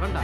分的